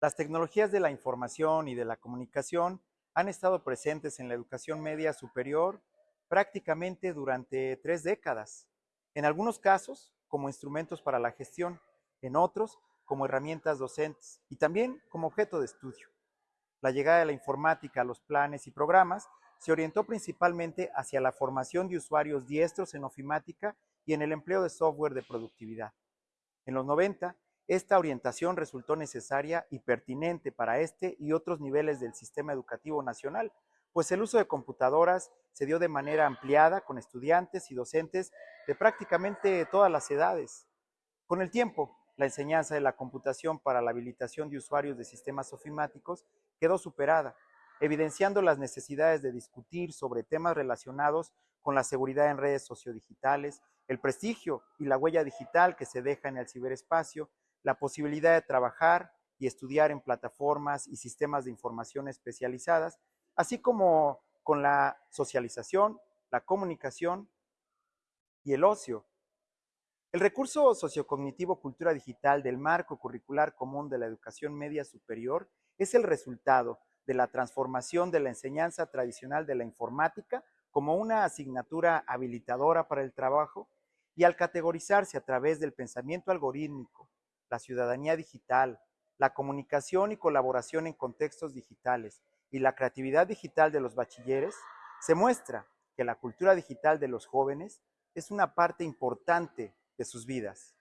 Las tecnologías de la información y de la comunicación han estado presentes en la educación media superior prácticamente durante tres décadas. En algunos casos, como instrumentos para la gestión, en otros, como herramientas docentes y también como objeto de estudio. La llegada de la informática a los planes y programas se orientó principalmente hacia la formación de usuarios diestros en ofimática y en el empleo de software de productividad. En los 90, esta orientación resultó necesaria y pertinente para este y otros niveles del sistema educativo nacional, pues el uso de computadoras se dio de manera ampliada con estudiantes y docentes de prácticamente todas las edades. Con el tiempo, la enseñanza de la computación para la habilitación de usuarios de sistemas ofimáticos quedó superada, evidenciando las necesidades de discutir sobre temas relacionados con la seguridad en redes sociodigitales, el prestigio y la huella digital que se deja en el ciberespacio, la posibilidad de trabajar y estudiar en plataformas y sistemas de información especializadas, así como con la socialización, la comunicación y el ocio. El recurso sociocognitivo cultura digital del marco curricular común de la educación media superior es el resultado de la transformación de la enseñanza tradicional de la informática como una asignatura habilitadora para el trabajo y al categorizarse a través del pensamiento algorítmico, la ciudadanía digital, la comunicación y colaboración en contextos digitales y la creatividad digital de los bachilleres, se muestra que la cultura digital de los jóvenes es una parte importante de sus vidas.